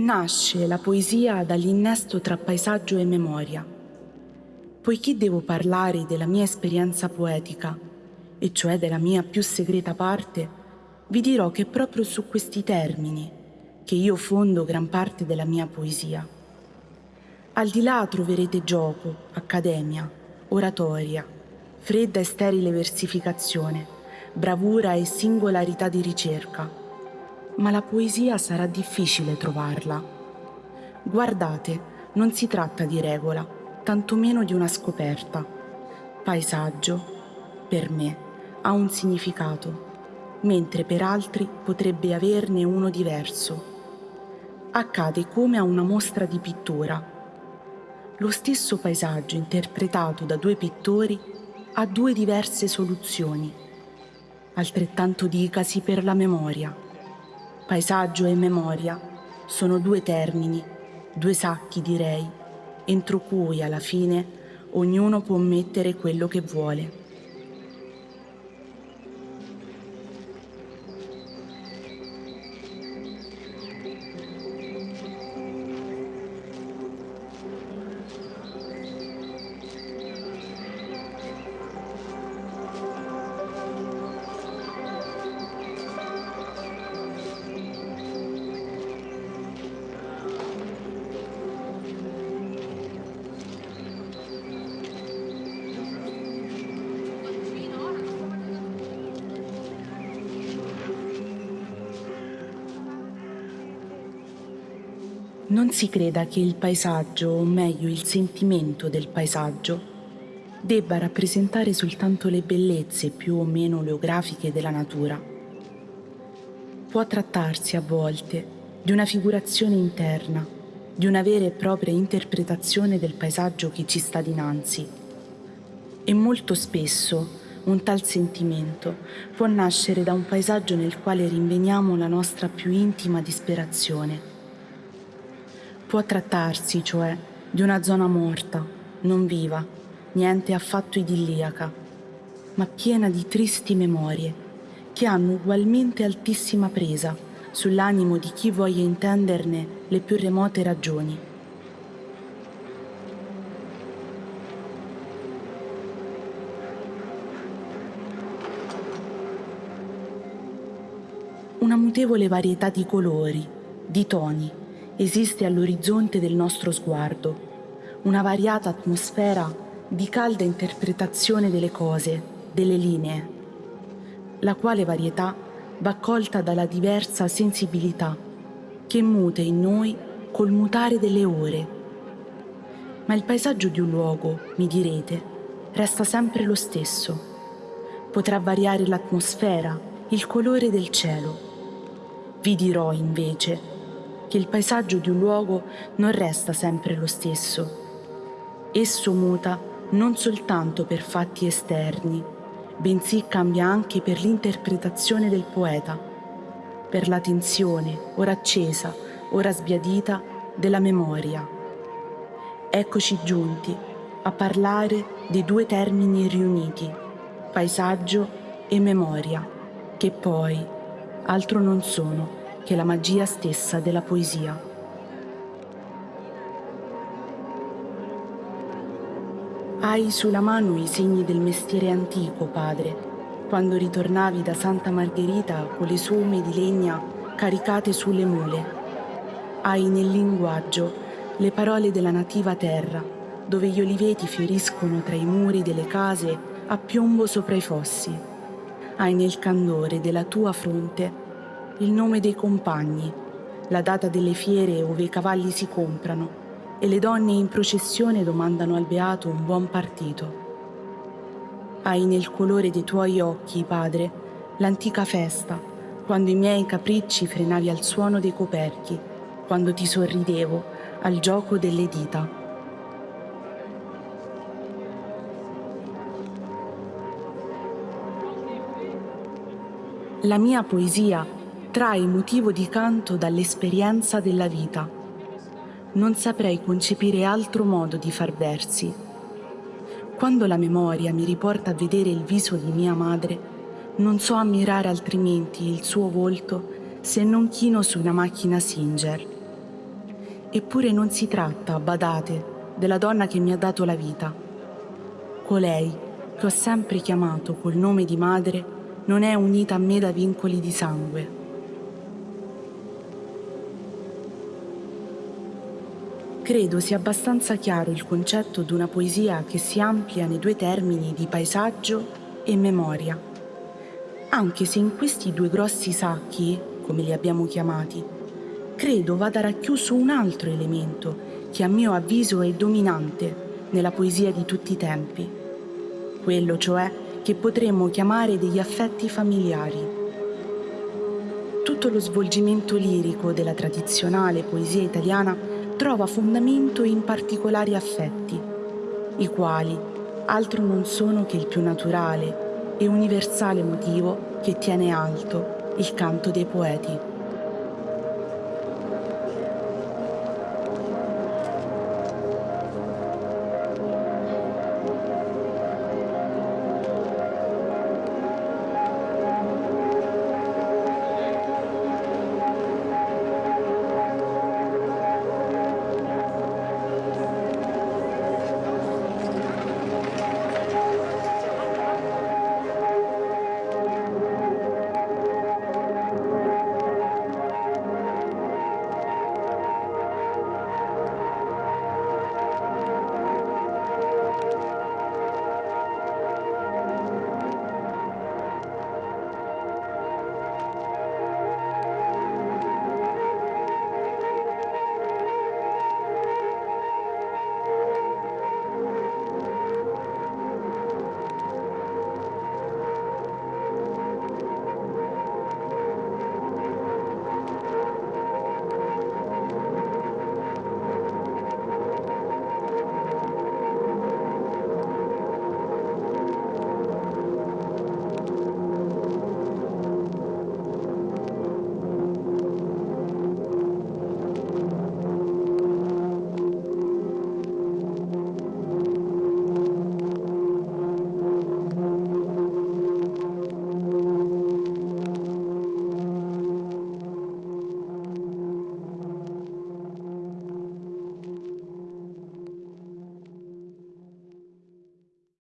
Nasce la poesia dall'innesto tra paesaggio e memoria. Poiché devo parlare della mia esperienza poetica, e cioè della mia più segreta parte, vi dirò che è proprio su questi termini che io fondo gran parte della mia poesia. Al di là troverete gioco, accademia, oratoria, fredda e sterile versificazione, bravura e singolarità di ricerca, ma la poesia sarà difficile trovarla. Guardate, non si tratta di regola, tantomeno di una scoperta. Paesaggio, per me, ha un significato, mentre per altri potrebbe averne uno diverso. Accade come a una mostra di pittura. Lo stesso paesaggio interpretato da due pittori ha due diverse soluzioni. Altrettanto dicasi per la memoria. Paesaggio e memoria sono due termini, due sacchi direi, entro cui alla fine ognuno può mettere quello che vuole. Non si creda che il paesaggio, o meglio il sentimento del paesaggio, debba rappresentare soltanto le bellezze più o meno oleografiche della natura. Può trattarsi a volte di una figurazione interna, di una vera e propria interpretazione del paesaggio che ci sta dinanzi. E molto spesso un tal sentimento può nascere da un paesaggio nel quale rinveniamo la nostra più intima disperazione Può trattarsi, cioè, di una zona morta, non viva, niente affatto idilliaca, ma piena di tristi memorie, che hanno ugualmente altissima presa sull'animo di chi voglia intenderne le più remote ragioni. Una mutevole varietà di colori, di toni, esiste all'orizzonte del nostro sguardo, una variata atmosfera di calda interpretazione delle cose, delle linee, la quale varietà va colta dalla diversa sensibilità che mute in noi col mutare delle ore. Ma il paesaggio di un luogo, mi direte, resta sempre lo stesso. Potrà variare l'atmosfera, il colore del cielo. Vi dirò invece che il paesaggio di un luogo non resta sempre lo stesso. Esso muta non soltanto per fatti esterni, bensì cambia anche per l'interpretazione del poeta, per la tensione, ora accesa, ora sbiadita, della memoria. Eccoci giunti a parlare dei due termini riuniti, paesaggio e memoria, che poi altro non sono che la magia stessa della poesia. Hai sulla mano i segni del mestiere antico, padre, quando ritornavi da Santa Margherita con le somme di legna caricate sulle mule. Hai nel linguaggio le parole della nativa terra, dove gli oliveti fioriscono tra i muri delle case a piombo sopra i fossi. Hai nel candore della tua fronte il nome dei compagni, la data delle fiere ove i cavalli si comprano e le donne in processione domandano al beato un buon partito. Hai nel colore dei tuoi occhi, padre, l'antica festa, quando i miei capricci frenavi al suono dei coperchi, quando ti sorridevo al gioco delle dita. La mia poesia trae motivo di canto dall'esperienza della vita. Non saprei concepire altro modo di far versi. Quando la memoria mi riporta a vedere il viso di mia madre, non so ammirare altrimenti il suo volto se non chino su una macchina Singer. Eppure non si tratta, badate, della donna che mi ha dato la vita. Colei, che ho sempre chiamato col nome di madre, non è unita a me da vincoli di sangue. Credo sia abbastanza chiaro il concetto di una poesia che si amplia nei due termini di paesaggio e memoria, anche se in questi due grossi sacchi, come li abbiamo chiamati, credo vada racchiuso un altro elemento che a mio avviso è dominante nella poesia di tutti i tempi, quello cioè che potremmo chiamare degli affetti familiari. Tutto lo svolgimento lirico della tradizionale poesia italiana trova fondamento in particolari affetti, i quali altro non sono che il più naturale e universale motivo che tiene alto il canto dei poeti.